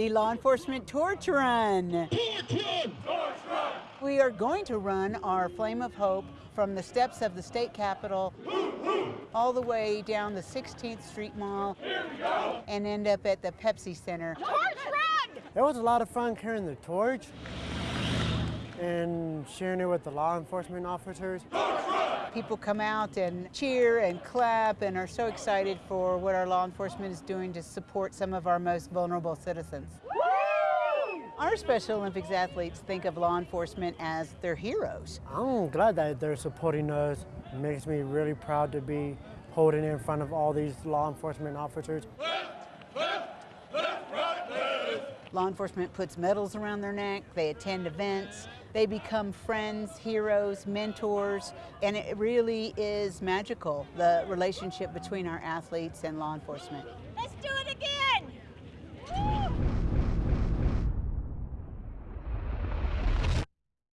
the Law Enforcement Torch Run. We are going to run our Flame of Hope from the steps of the state capitol all the way down the 16th Street Mall and end up at the Pepsi Center. Torch run! It was a lot of fun carrying the torch and sharing it with the law enforcement officers. People come out and cheer and clap and are so excited for what our law enforcement is doing to support some of our most vulnerable citizens. Our Special Olympics athletes think of law enforcement as their heroes. I'm glad that they're supporting us. It makes me really proud to be holding in front of all these law enforcement officers. Law enforcement puts medals around their neck, they attend events, they become friends, heroes, mentors, and it really is magical, the relationship between our athletes and law enforcement.